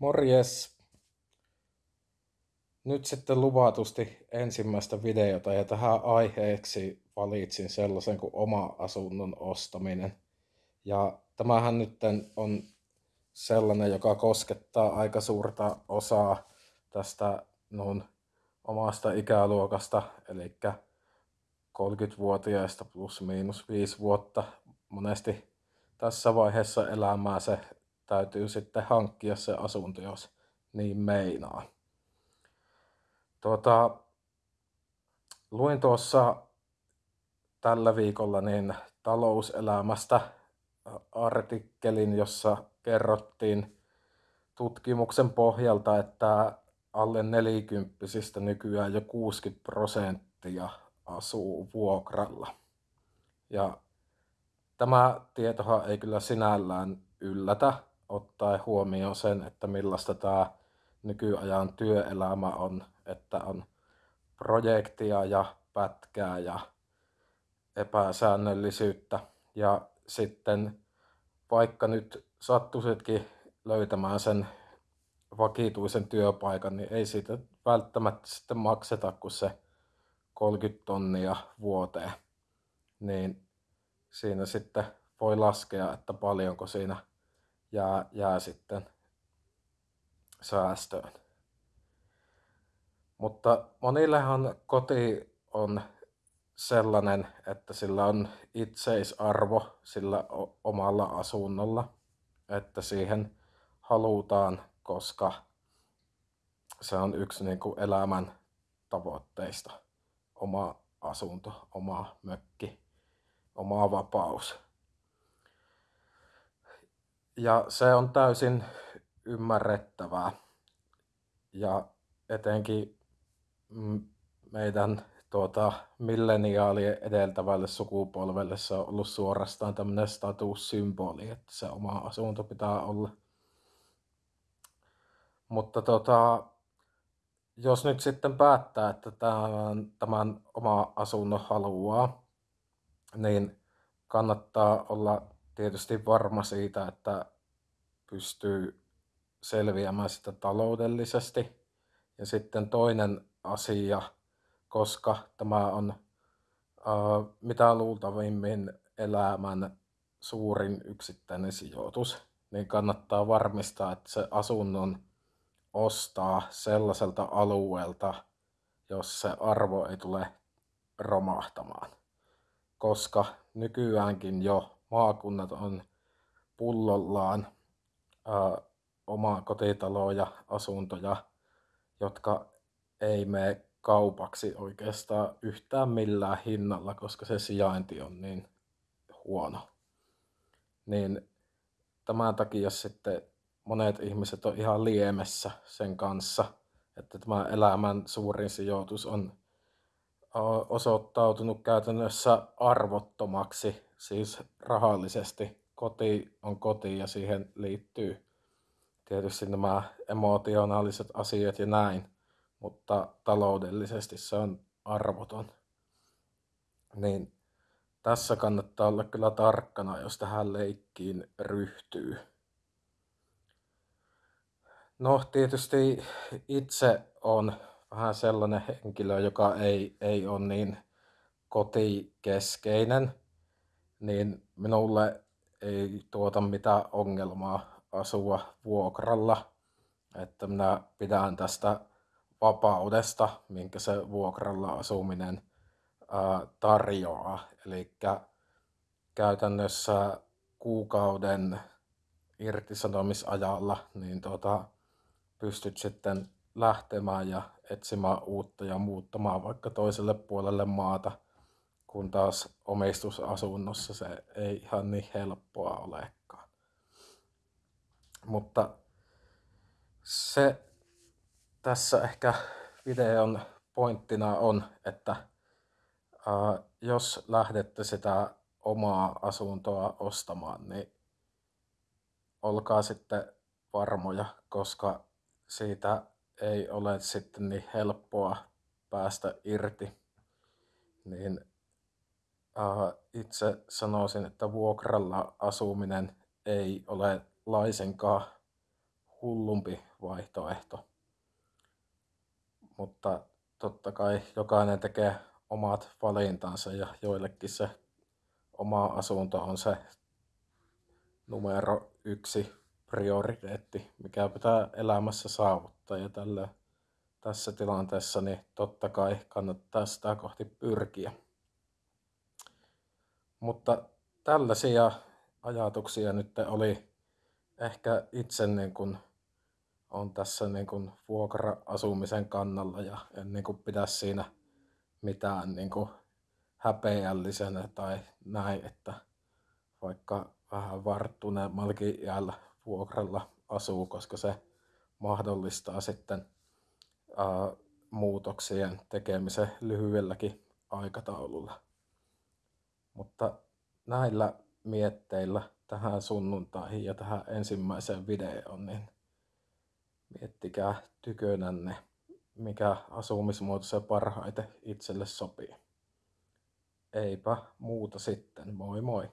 Morjes! Nyt sitten luvatusti ensimmäistä videota ja tähän aiheeksi valitsin sellaisen kuin oma asunnon ostaminen. Ja tämähän nyt on sellainen, joka koskettaa aika suurta osaa tästä nun omasta ikäluokasta, eli 30-vuotiaista plus miinus 5 vuotta. Monesti tässä vaiheessa elämää se täytyy sitten hankkia se asunto, jos niin meinaa. Tuota, luin tuossa tällä viikolla niin talouselämästä artikkelin, jossa kerrottiin tutkimuksen pohjalta, että alle nelikymppisistä nykyään jo 60 prosenttia asuu vuokralla. Ja tämä tietohan ei kyllä sinällään yllätä, ottaen huomioon sen, että millaista tämä nykyajan työelämä on, että on projektia ja pätkää ja epäsäännöllisyyttä. Ja sitten vaikka nyt sattuisitkin löytämään sen vakituisen työpaikan, niin ei siitä välttämättä sitten makseta kuin se 30 tonnia vuoteen. Niin siinä sitten voi laskea, että paljonko siinä jää, jää sitten säästöön. Mutta monillehan koti on sellainen, että sillä on itseisarvo sillä omalla asunnolla, että siihen halutaan, koska se on yksi niin kuin elämän tavoitteista. Oma asunto, oma mökki, oma vapaus. Ja se on täysin ymmärrettävää. Ja etenkin meidän tuota, milleniaalien edeltävälle sukupolvelle se on ollut suorastaan tämmöinen statussymboli, että se oma asunto pitää olla. Mutta tota, jos nyt sitten päättää, että tämän, tämän oma asunnon haluaa, niin kannattaa olla tietysti varma siitä, että pystyy selviämään sitä taloudellisesti. Ja sitten toinen asia, koska tämä on uh, mitä luultavimmin elämän suurin yksittäinen sijoitus, niin kannattaa varmistaa, että se asunnon ostaa sellaiselta alueelta, jos se arvo ei tule romahtamaan. Koska nykyäänkin jo maakunnat on pullollaan ää, omaa kotitaloja, asuntoja, jotka ei mene kaupaksi oikeastaan yhtään millään hinnalla, koska se sijainti on niin huono. Niin tämän takia sitten monet ihmiset on ihan liemessä sen kanssa, että tämä elämän suurin sijoitus on osoittautunut käytännössä arvottomaksi, siis rahallisesti. Koti on koti ja siihen liittyy tietysti nämä emotionaaliset asiat ja näin, mutta taloudellisesti se on arvoton. Niin tässä kannattaa olla kyllä tarkkana, jos tähän leikkiin ryhtyy. No tietysti itse on vähän sellainen henkilö, joka ei, ei ole niin kotikeskeinen, niin minulle ei tuota mitään ongelmaa asua vuokralla. Että minä pidän tästä vapaudesta, minkä se vuokralla asuminen ää, tarjoaa. Eli käytännössä kuukauden irtisanomisajalla niin tuota, pystyt sitten lähtemään ja etsimään uutta ja muuttamaan vaikka toiselle puolelle maata, kun taas omistusasunnossa se ei ihan niin helppoa olekaan. Mutta se tässä ehkä videon pointtina on, että ää, jos lähdette sitä omaa asuntoa ostamaan, niin olkaa sitten varmoja, koska siitä ei ole sitten niin helppoa päästä irti, niin itse sanoisin, että vuokralla asuminen ei ole laisinkaan hullumpi vaihtoehto. Mutta totta kai jokainen tekee omat valintansa ja joillekin se oma asunto on se numero yksi prioriteetti, mikä pitää elämässä saavuttaa. Ja tällä, tässä tilanteessa niin totta kai kannattaa sitä kohti pyrkiä. Mutta tällaisia ajatuksia nyt oli ehkä itse niin kuin on tässä niin kuin vuokra-asumisen kannalla ja en niin kuin pidä siinä mitään niin kuin häpeällisenä tai näin, että vaikka vähän varttuneemmallakin jäällä vuokralla asuu, koska se mahdollistaa sitten ää, muutoksien tekemisen lyhyelläkin aikataululla. Mutta näillä mietteillä tähän sunnuntaihin ja tähän ensimmäiseen videoon, niin miettikää tykönänne, mikä asumismuoto se parhaiten itselle sopii. Eipä muuta sitten, moi moi!